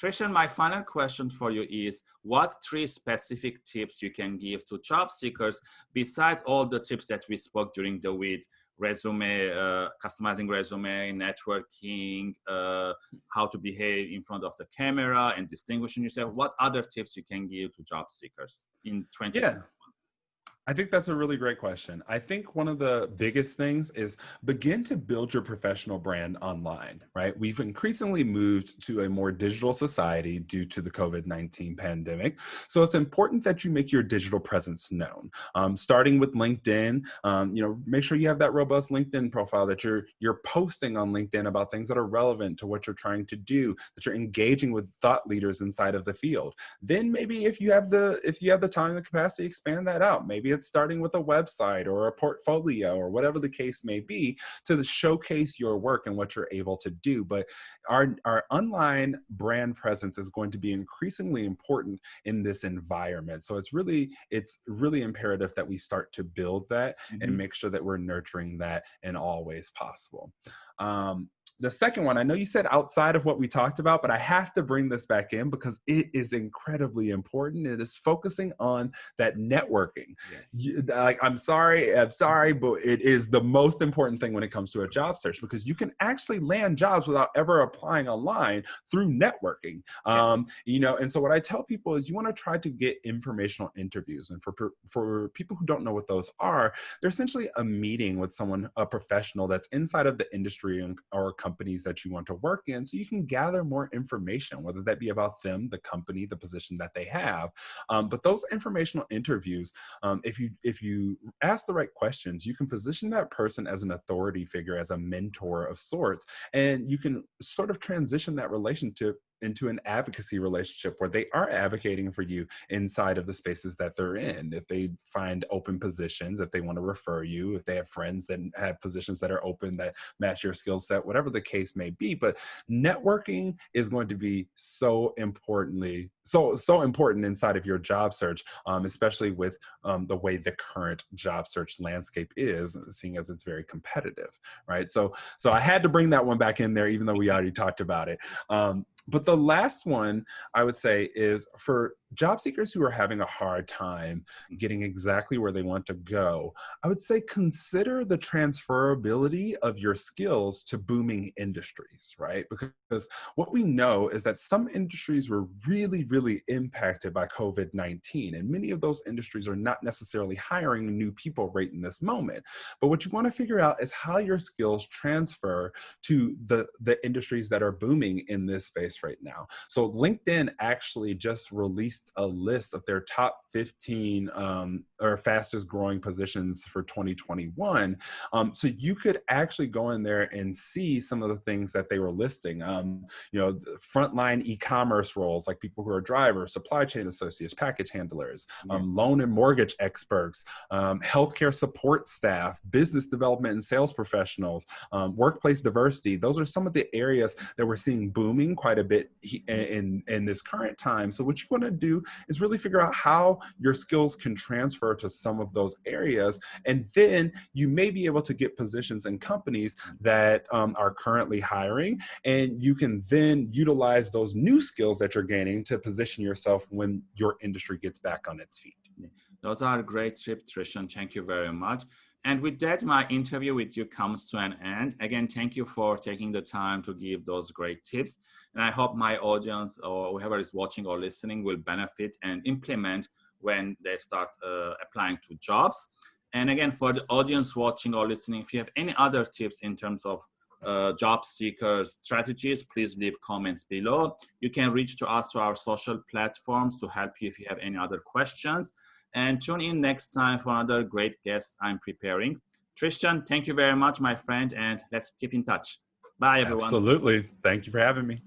Trishan, my final question for you is, what three specific tips you can give to job seekers besides all the tips that we spoke during the week, resume, uh, customizing resume, networking, uh, how to behave in front of the camera and distinguishing yourself. What other tips you can give to job seekers in 20? Yeah. I think that's a really great question. I think one of the biggest things is begin to build your professional brand online, right? We've increasingly moved to a more digital society due to the COVID-19 pandemic. So it's important that you make your digital presence known. Um, starting with LinkedIn, um, you know, make sure you have that robust LinkedIn profile that you're, you're posting on LinkedIn about things that are relevant to what you're trying to do, that you're engaging with thought leaders inside of the field. Then maybe if you have the, if you have the time and the capacity, expand that out. Maybe it's starting with a website or a portfolio or whatever the case may be to showcase your work and what you're able to do. But our, our online brand presence is going to be increasingly important in this environment. So it's really, it's really imperative that we start to build that mm -hmm. and make sure that we're nurturing that in all ways possible. Um, the second one, I know you said outside of what we talked about, but I have to bring this back in because it is incredibly important. It is focusing on that networking. Yes. You, like, I'm sorry, I'm sorry, but it is the most important thing when it comes to a job search because you can actually land jobs without ever applying online through networking. Um, you know, and so what I tell people is you want to try to get informational interviews. And for for people who don't know what those are, they're essentially a meeting with someone, a professional that's inside of the industry and, or companies that you want to work in so you can gather more information, whether that be about them, the company, the position that they have. Um, but those informational interviews, um, if you if you ask the right questions, you can position that person as an authority figure, as a mentor of sorts, and you can sort of transition that relationship into an advocacy relationship where they are advocating for you inside of the spaces that they're in. If they find open positions, if they want to refer you, if they have friends that have positions that are open that match your skill set, whatever the case may be. But networking is going to be so importantly, so, so important inside of your job search, um, especially with um, the way the current job search landscape is, seeing as it's very competitive, right? So, so I had to bring that one back in there, even though we already talked about it. Um, but the last one I would say is for job seekers who are having a hard time mm-hmm. getting exactly where they want to go, I would say consider the transferability of your skills to booming industries, right? Because what we know is that some industries were really, really impacted by COVID-19, and many of those industries are not necessarily hiring new people right in this moment. But what you want to figure out is how your skills transfer to the, the industries that are booming in this space right now. So LinkedIn actually just released released a list of their top 15 um, or fastest growing positions for 2021. Um, so you could actually go in there and see some of the things that they were listing. Um, you know, frontline e-commerce roles like people who are drivers, supply chain associates, package handlers, um, loan and mortgage experts, um, healthcare support staff, business development and sales professionals, um, workplace diversity. Those are some of the areas that we're seeing booming quite a bit in, in this current time. So what you want to do do is really figure out how your skills can transfer to some of those areas. And then you may be able to get positions in companies that um, are currently hiring. And you can then utilize those new skills that you're gaining to position yourself when your industry gets back on its feet. Those are great tips, Trishan. Thank you very much. And with that, my interview with you comes to an end. Again, thank you for taking the time to give those great tips. And I hope my audience or whoever is watching or listening will benefit and implement when they start uh, applying to jobs. And again, for the audience watching or listening, if you have any other tips in terms of uh, job seekers strategies, please leave comments below. You can reach to us to our social platforms to help you if you have any other questions. And tune in next time for another great guest I'm preparing. Trishan, thank you very much, my friend, and let's keep in touch. Bye, everyone. Absolutely. Thank you for having me.